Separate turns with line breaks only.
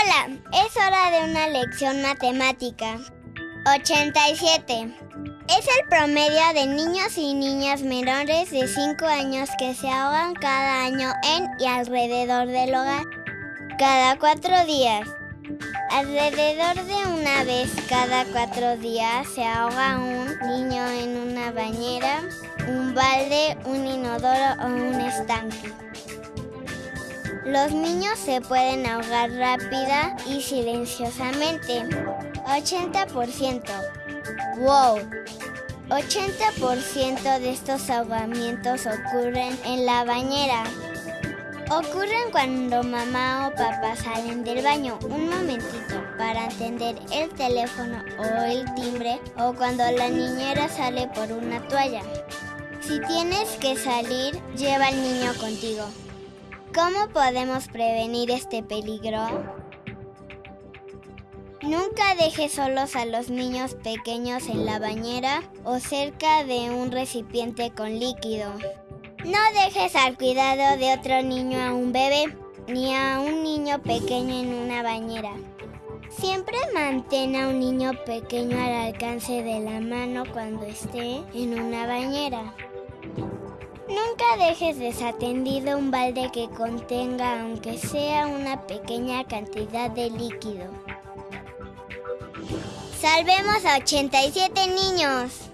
Hola, es hora de una lección matemática. 87. Es el promedio de niños y niñas menores de 5 años que se ahogan cada año en y alrededor del hogar. Cada 4 días. Alrededor de una vez cada 4 días se ahoga un niño en una bañera, un balde, un inodoro o un estanque. Los niños se pueden ahogar rápida y silenciosamente. 80%. ¡Wow! 80% de estos ahogamientos ocurren en la bañera. Ocurren cuando mamá o papá salen del baño un momentito para atender el teléfono o el timbre o cuando la niñera sale por una toalla. Si tienes que salir, lleva al niño contigo. ¿Cómo podemos prevenir este peligro? Nunca dejes solos a los niños pequeños en la bañera o cerca de un recipiente con líquido. No dejes al cuidado de otro niño a un bebé ni a un niño pequeño en una bañera. Siempre mantén a un niño pequeño al alcance de la mano cuando esté en una bañera. Dejes desatendido un balde que contenga aunque sea una pequeña cantidad de líquido. Salvemos a 87 niños.